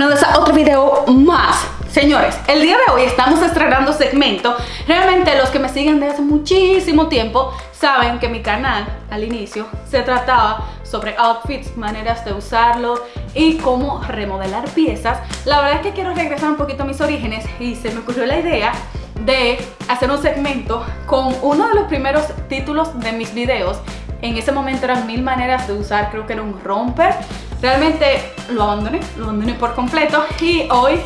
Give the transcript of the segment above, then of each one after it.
bienvenidos otro video más. Señores, el día de hoy estamos estrenando segmento. Realmente los que me siguen desde hace muchísimo tiempo Saben que mi canal al inicio se trataba sobre outfits, maneras de usarlo y cómo remodelar piezas. La verdad es que quiero regresar un poquito a mis orígenes y se me ocurrió la idea de hacer un segmento con uno de los primeros títulos de mis videos. En ese momento eran mil maneras de usar, creo que era un romper Realmente lo abandoné, lo abandoné por completo y hoy,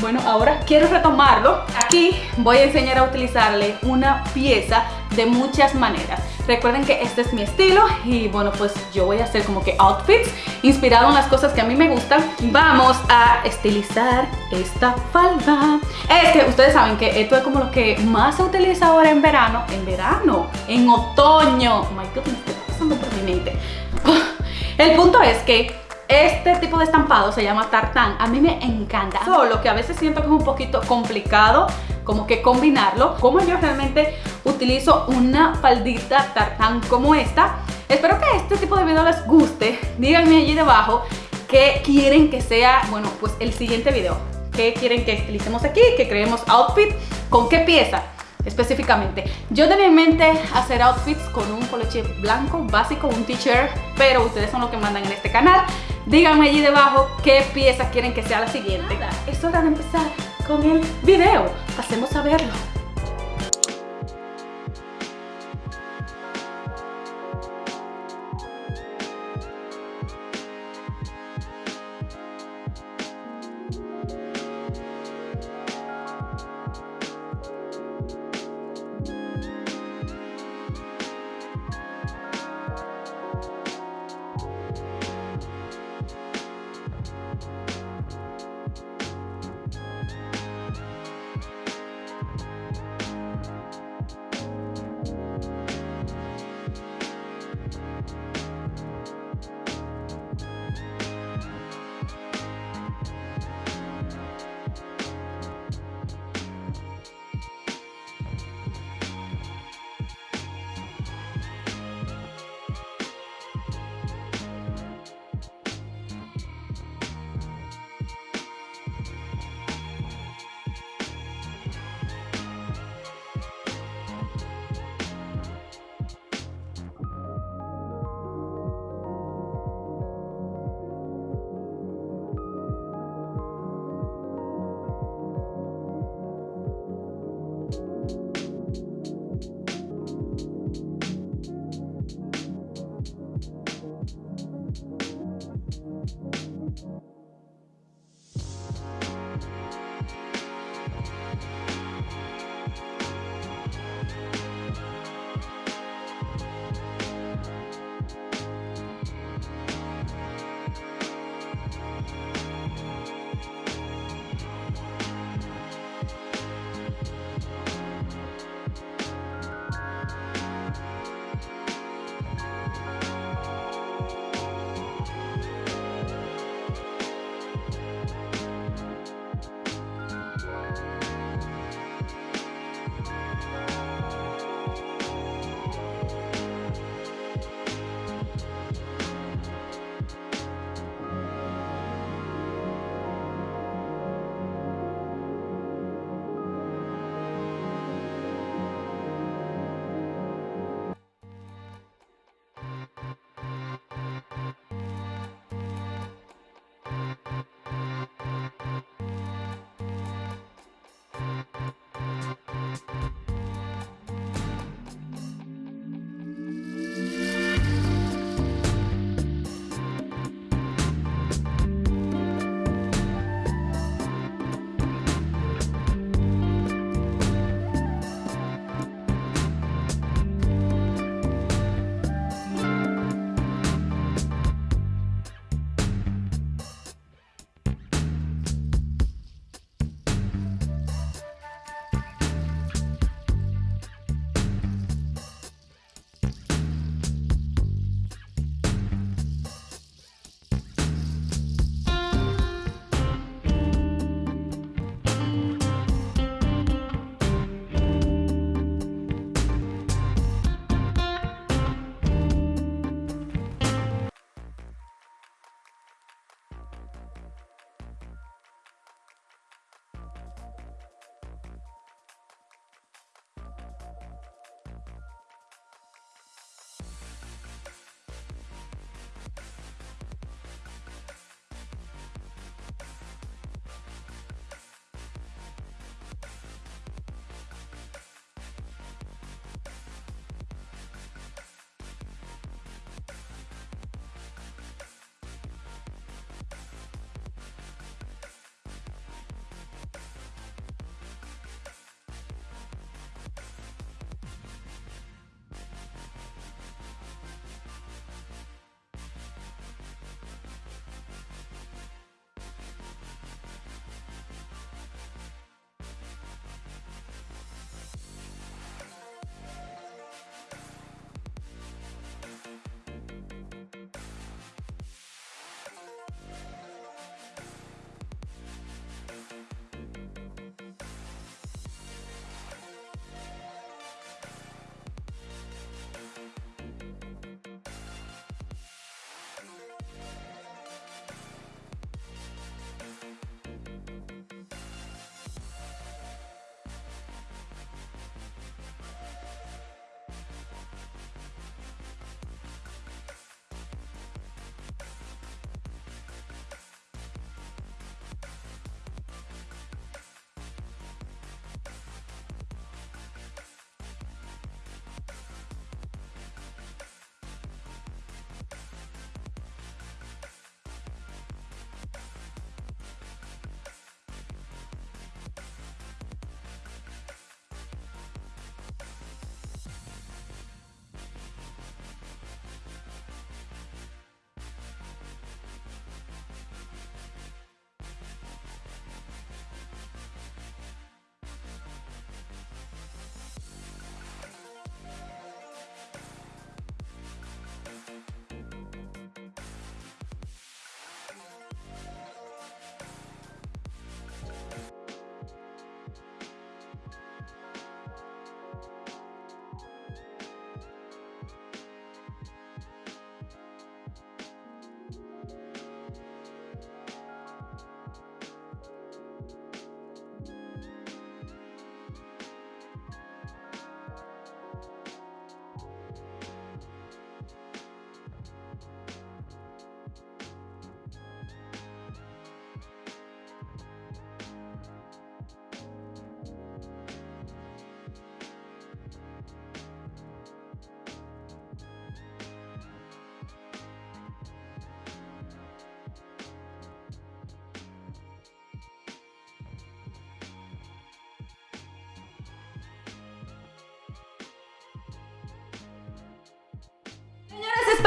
bueno, ahora quiero retomarlo. Aquí voy a enseñar a utilizarle una pieza de muchas maneras. Recuerden que este es mi estilo y bueno, pues yo voy a hacer como que outfits inspirado en las cosas que a mí me gustan. Vamos a estilizar esta falda. Es que ustedes saben que esto es como lo que más se utiliza ahora en verano. En verano, en otoño. Oh my God, me estoy pasando por mi mente. El punto es que este tipo de estampado se llama tartán, a mí me encanta, solo que a veces siento que es un poquito complicado como que combinarlo. Como yo realmente utilizo una faldita tartán como esta. Espero que este tipo de video les guste, díganme allí debajo qué quieren que sea, bueno, pues el siguiente video. ¿Qué quieren que utilicemos aquí? Que creemos outfit, ¿con qué pieza? específicamente. Yo tenía en mente hacer outfits con un coloche blanco básico, un t-shirt, pero ustedes son los que mandan en este canal. Díganme allí debajo qué pieza quieren que sea la siguiente. es hora de empezar con el video. Pasemos a verlo.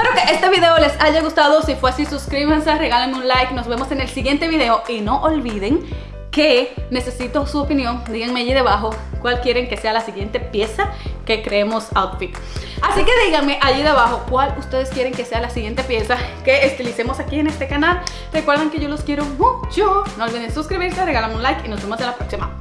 Espero que este video les haya gustado. Si fue así, suscríbanse, regálenme un like. Nos vemos en el siguiente video. Y no olviden que necesito su opinión. Díganme allí debajo cuál quieren que sea la siguiente pieza que creemos outfit. Así que díganme allí debajo cuál ustedes quieren que sea la siguiente pieza que estilicemos aquí en este canal. Recuerden que yo los quiero mucho. No olviden suscribirse, regalarme un like y nos vemos en la próxima.